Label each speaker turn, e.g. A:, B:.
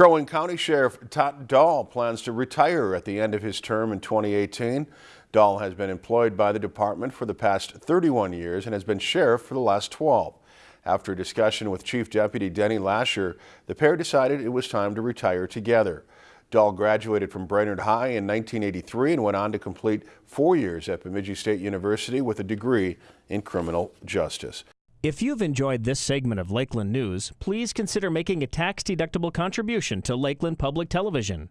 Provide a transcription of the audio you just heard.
A: Crow Wing County Sheriff Todd Dahl plans to retire at the end of his term in 2018. Dahl has been employed by the department for the past 31 years and has been sheriff for the last 12. After a discussion with Chief Deputy Denny Lasher, the pair decided it was time to retire together. Dahl graduated from Brainerd High in 1983 and went on to complete four years at Bemidji State University with a degree in criminal justice.
B: If you've enjoyed this segment of Lakeland News, please consider making a tax-deductible contribution to Lakeland Public Television.